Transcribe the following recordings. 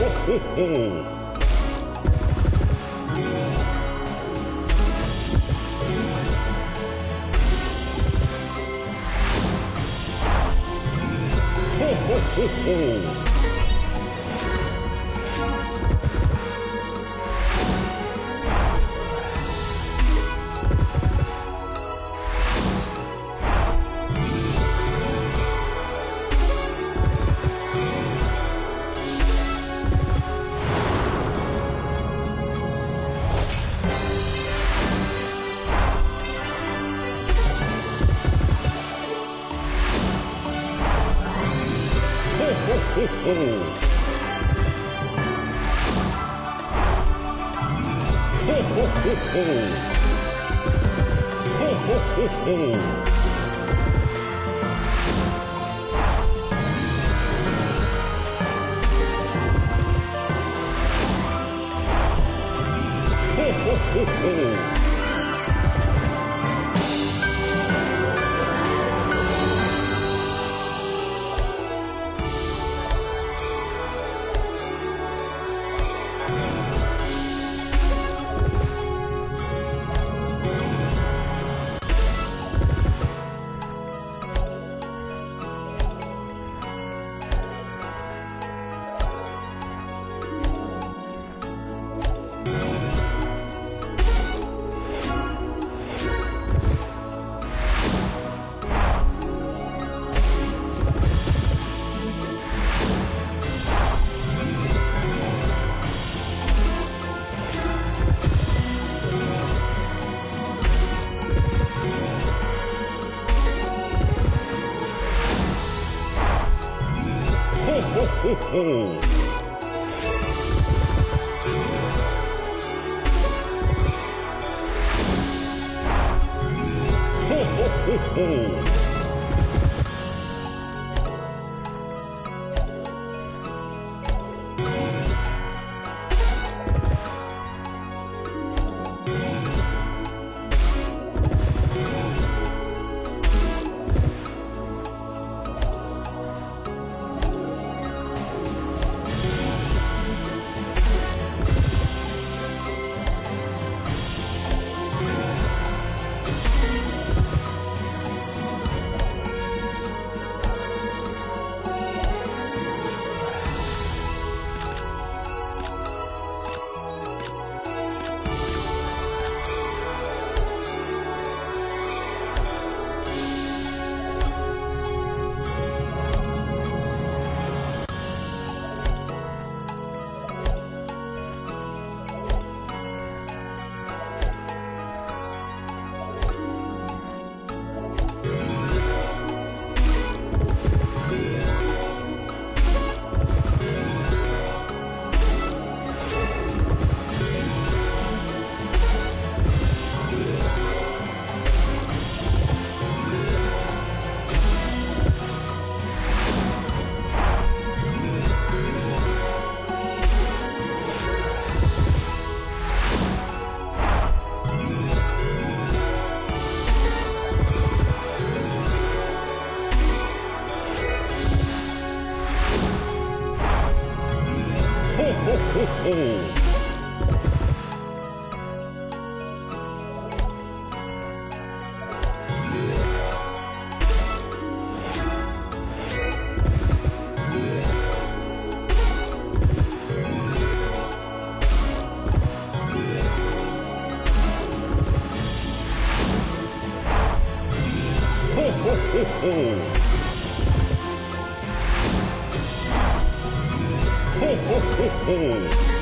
ho, ho. Ho, ho, ho, ho. ho, ho. Ho, ho, ho, ho. Ho, ho, ho, ho. Ho, ho, ho, ho. ho, ho, ho, ho. Ho, ho,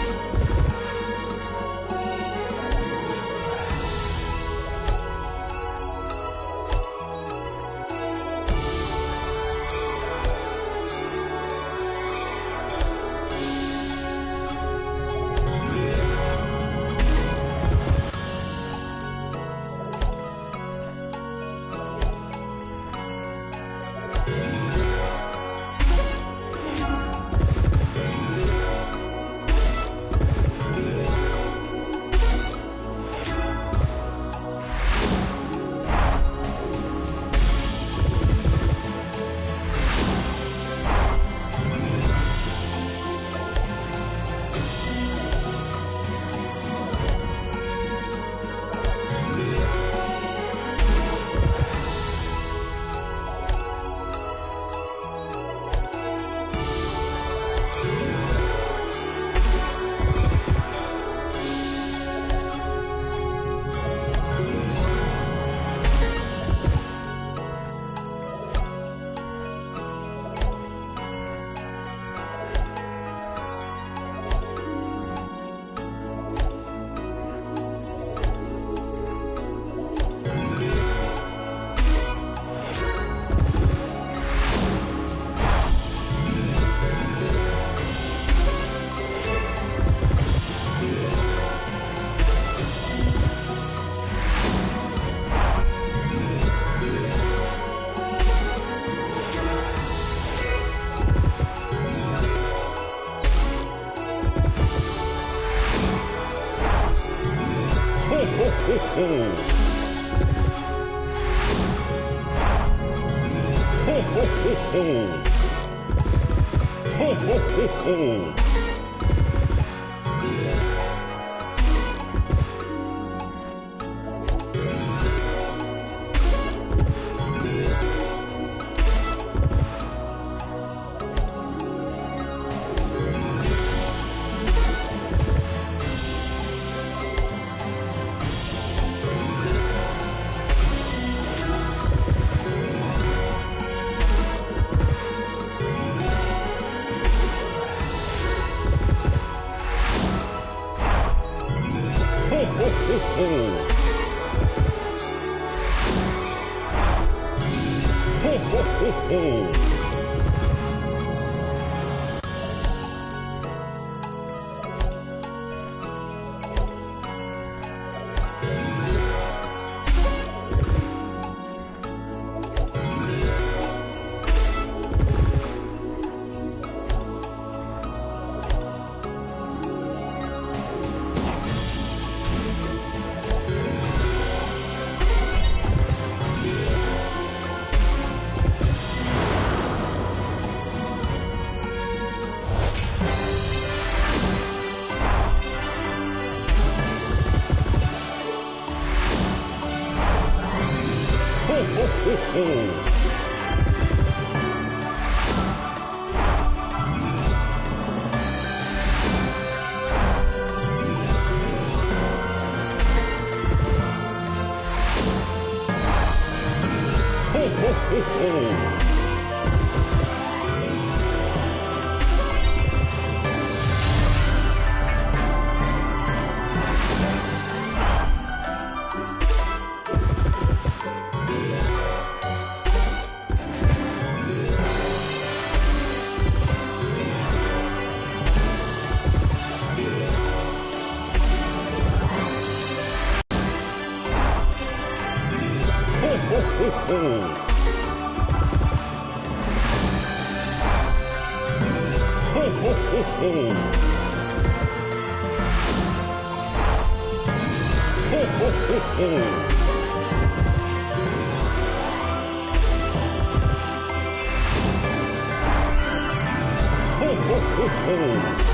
ho ho ho! Ho ho ho ho! 호호호. ほほほほほ ho ho ho ho.